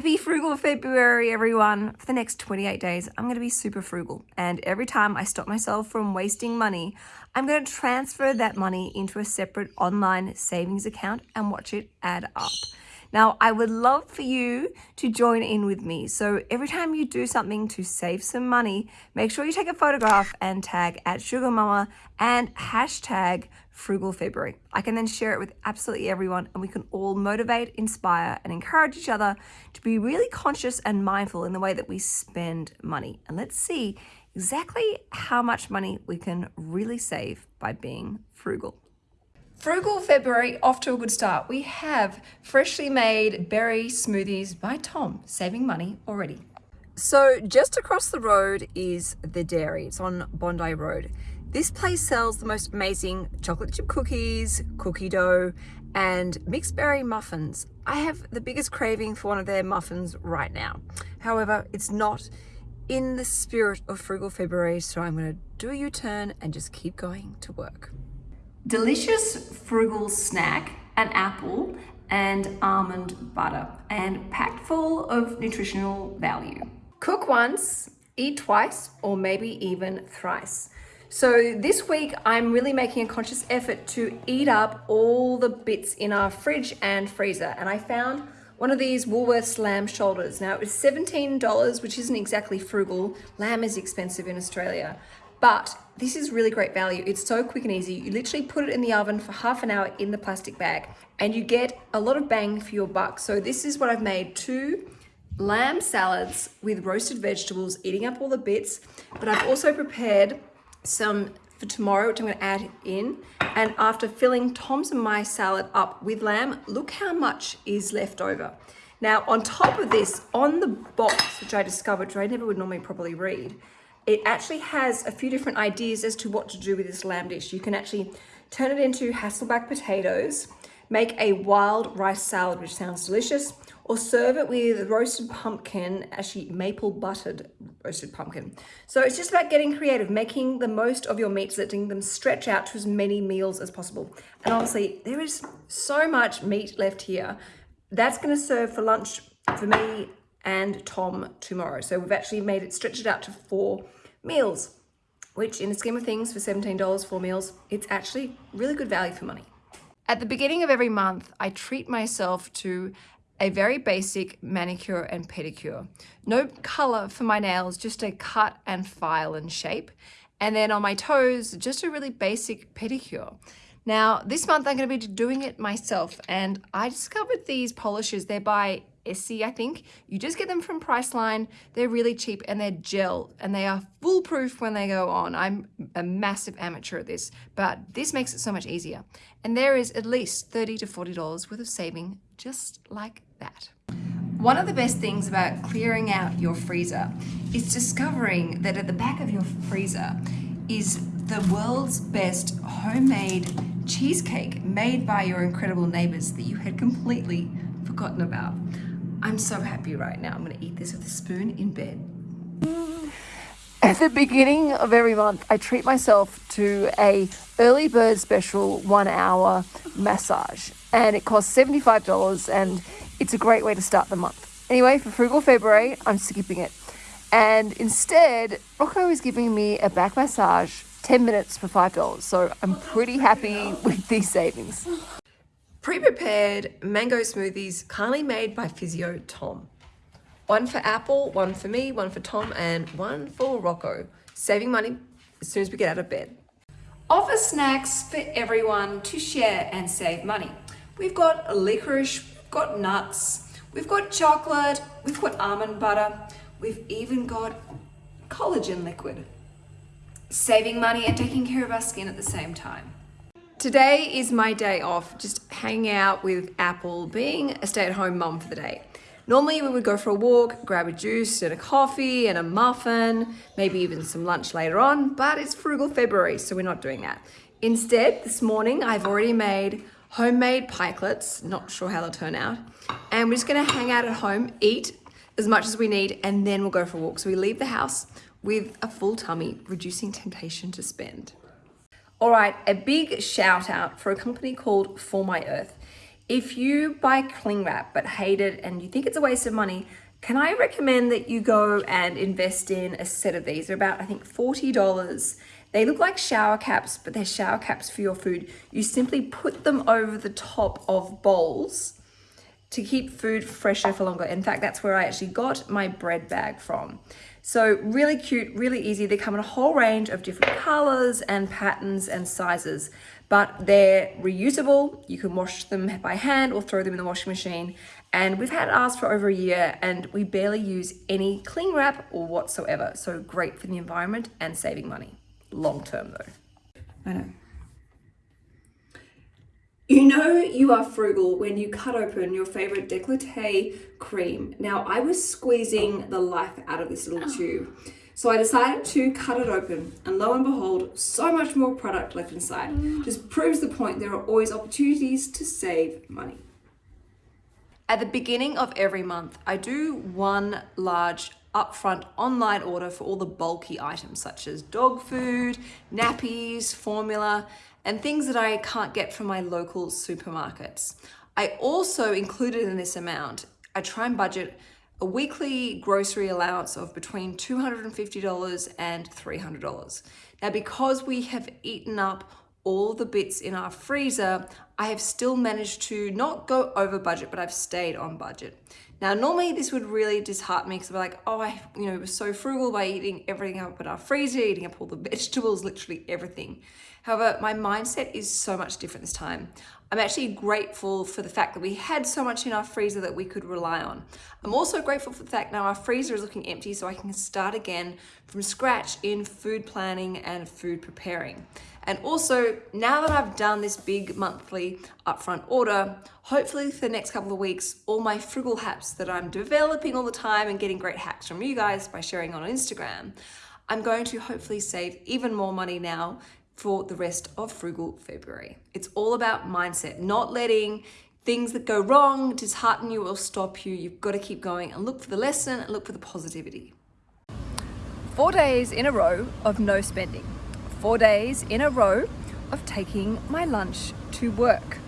Happy frugal February, everyone. For the next 28 days, I'm going to be super frugal. And every time I stop myself from wasting money, I'm going to transfer that money into a separate online savings account and watch it add up. Now, I would love for you to join in with me. So every time you do something to save some money, make sure you take a photograph and tag at Sugar Mama and hashtag Frugal February. I can then share it with absolutely everyone and we can all motivate, inspire and encourage each other to be really conscious and mindful in the way that we spend money. And let's see exactly how much money we can really save by being frugal. Frugal February off to a good start. We have freshly made berry smoothies by Tom, saving money already. So just across the road is the dairy. It's on Bondi Road. This place sells the most amazing chocolate chip cookies, cookie dough, and mixed berry muffins. I have the biggest craving for one of their muffins right now. However, it's not in the spirit of Frugal February, so I'm gonna do a U-turn and just keep going to work delicious frugal snack, an apple and almond butter and packed full of nutritional value. Cook once, eat twice, or maybe even thrice. So this week I'm really making a conscious effort to eat up all the bits in our fridge and freezer. And I found one of these Woolworths lamb shoulders. Now it was $17, which isn't exactly frugal. Lamb is expensive in Australia. But this is really great value. It's so quick and easy. You literally put it in the oven for half an hour in the plastic bag and you get a lot of bang for your buck. So this is what I've made, two lamb salads with roasted vegetables, eating up all the bits. But I've also prepared some for tomorrow, which I'm gonna add in. And after filling Tom's and my salad up with lamb, look how much is left over. Now, on top of this, on the box, which I discovered, which I never would normally properly read, it actually has a few different ideas as to what to do with this lamb dish. You can actually turn it into Hasselback potatoes, make a wild rice salad, which sounds delicious, or serve it with roasted pumpkin, actually maple buttered roasted pumpkin. So it's just about getting creative, making the most of your meats, letting them stretch out to as many meals as possible. And honestly, there is so much meat left here. That's gonna serve for lunch for me and Tom tomorrow. So we've actually made it, stretched it out to four meals, which in the scheme of things for $17, four meals, it's actually really good value for money. At the beginning of every month, I treat myself to a very basic manicure and pedicure. No color for my nails, just a cut and file and shape. And then on my toes, just a really basic pedicure. Now, this month I'm going to be doing it myself and I discovered these polishes. They're by Essie, I think. You just get them from Priceline. They're really cheap and they're gel and they are foolproof when they go on. I'm a massive amateur at this, but this makes it so much easier. And there is at least 30 to $40 worth of saving just like that. One of the best things about clearing out your freezer is discovering that at the back of your freezer is the world's best homemade cheesecake made by your incredible neighbors that you had completely forgotten about. I'm so happy right now. I'm gonna eat this with a spoon in bed. At the beginning of every month, I treat myself to a early bird special one hour massage and it costs $75 and it's a great way to start the month. Anyway, for Frugal February, I'm skipping it. And instead, Rocco is giving me a back massage 10 minutes for $5. So I'm pretty happy with these savings. Pre-prepared mango smoothies kindly made by Physio Tom. One for Apple, one for me, one for Tom, and one for Rocco. Saving money as soon as we get out of bed. Offer snacks for everyone to share and save money. We've got licorice, we've got nuts, we've got chocolate, we've got almond butter, we've even got collagen liquid. Saving money and taking care of our skin at the same time. Today is my day off, just hanging out with Apple, being a stay-at-home mum for the day. Normally we would go for a walk, grab a juice and a coffee and a muffin, maybe even some lunch later on, but it's frugal February, so we're not doing that. Instead, this morning I've already made homemade pikelets, not sure how they'll turn out, and we're just gonna hang out at home, eat as much as we need, and then we'll go for a walk. So we leave the house with a full tummy, reducing temptation to spend. All right, a big shout out for a company called 4MyEarth. If you buy cling wrap but hate it and you think it's a waste of money, can I recommend that you go and invest in a set of these? They're about, I think, $40. They look like shower caps, but they're shower caps for your food. You simply put them over the top of bowls to keep food fresher for longer. In fact, that's where I actually got my bread bag from. So really cute, really easy. They come in a whole range of different colors and patterns and sizes, but they're reusable. You can wash them by hand or throw them in the washing machine. And we've had ours for over a year and we barely use any cling wrap or whatsoever. So great for the environment and saving money. Long term though. I know. You know you are frugal when you cut open your favorite décolleté cream. Now I was squeezing the life out of this little oh. tube. So I decided to cut it open and lo and behold, so much more product left inside. Mm. Just proves the point there are always opportunities to save money. At the beginning of every month, I do one large upfront online order for all the bulky items such as dog food, nappies, formula, and things that I can't get from my local supermarkets. I also included in this amount, I try and budget a weekly grocery allowance of between $250 and $300. Now, because we have eaten up all the bits in our freezer, I have still managed to not go over budget, but I've stayed on budget. Now, normally this would really dishearten me because I'm like, oh, I you know was so frugal by eating everything up in our freezer, eating up all the vegetables, literally everything. However, my mindset is so much different this time. I'm actually grateful for the fact that we had so much in our freezer that we could rely on. I'm also grateful for the fact now our freezer is looking empty so I can start again from scratch in food planning and food preparing. And also, now that I've done this big monthly upfront order, hopefully for the next couple of weeks, all my frugal hacks that I'm developing all the time and getting great hacks from you guys by sharing on Instagram, I'm going to hopefully save even more money now for the rest of Frugal February. It's all about mindset, not letting things that go wrong dishearten you or stop you. You've got to keep going and look for the lesson and look for the positivity. Four days in a row of no spending four days in a row of taking my lunch to work.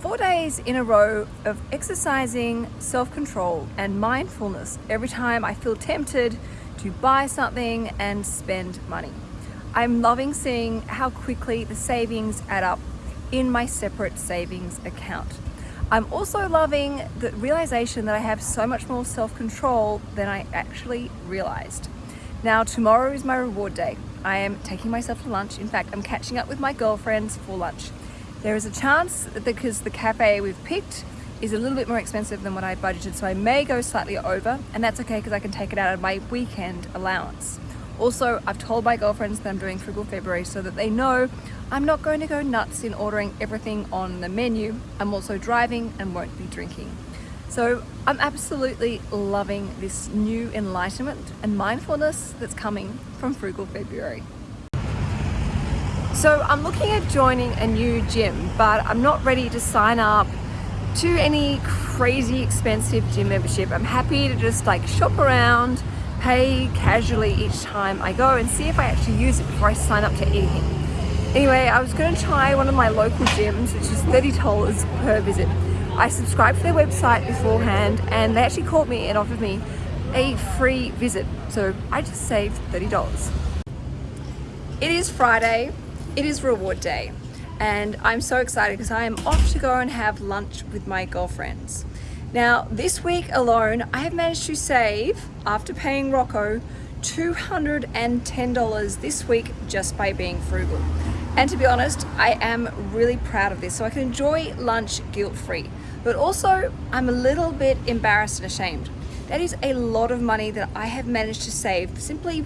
Four days in a row of exercising self-control and mindfulness every time I feel tempted to buy something and spend money. I'm loving seeing how quickly the savings add up in my separate savings account. I'm also loving the realization that I have so much more self-control than I actually realized. Now tomorrow is my reward day. I am taking myself to lunch. In fact, I'm catching up with my girlfriends for lunch. There is a chance that because the cafe we've picked is a little bit more expensive than what I budgeted, so I may go slightly over, and that's okay because I can take it out of my weekend allowance. Also, I've told my girlfriends that I'm doing Frugal February so that they know I'm not going to go nuts in ordering everything on the menu. I'm also driving and won't be drinking. So I'm absolutely loving this new enlightenment and mindfulness that's coming from Frugal February. So I'm looking at joining a new gym, but I'm not ready to sign up to any crazy expensive gym membership. I'm happy to just like shop around, pay casually each time I go and see if I actually use it before I sign up to anything. Anyway, I was going to try one of my local gyms, which is $30 per visit. I subscribed to their website beforehand and they actually called me and offered me a free visit. So I just saved $30. It is Friday, it is reward day. And I'm so excited because I am off to go and have lunch with my girlfriends. Now, this week alone, I have managed to save, after paying Rocco, $210 this week just by being frugal. And to be honest, I am really proud of this so I can enjoy lunch guilt-free. But also, I'm a little bit embarrassed and ashamed. That is a lot of money that I have managed to save simply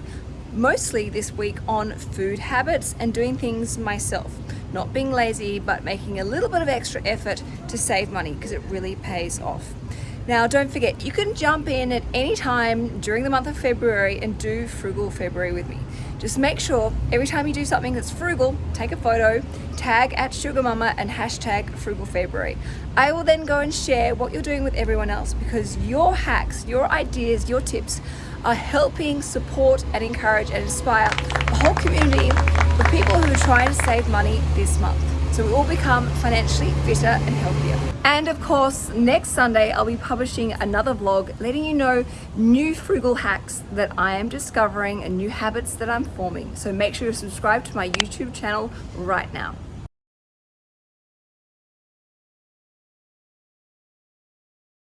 mostly this week on food habits and doing things myself. Not being lazy, but making a little bit of extra effort to save money because it really pays off. Now, don't forget, you can jump in at any time during the month of February and do Frugal February with me. Just make sure every time you do something that's frugal, take a photo, tag at Sugar Mama and hashtag Frugal February. I will then go and share what you're doing with everyone else because your hacks, your ideas, your tips are helping support and encourage and inspire a whole community people who are trying to save money this month. so we all become financially fitter and healthier. And of course, next Sunday, I'll be publishing another vlog letting you know new frugal hacks that I am discovering and new habits that I'm forming. So make sure to subscribe to my YouTube channel right now.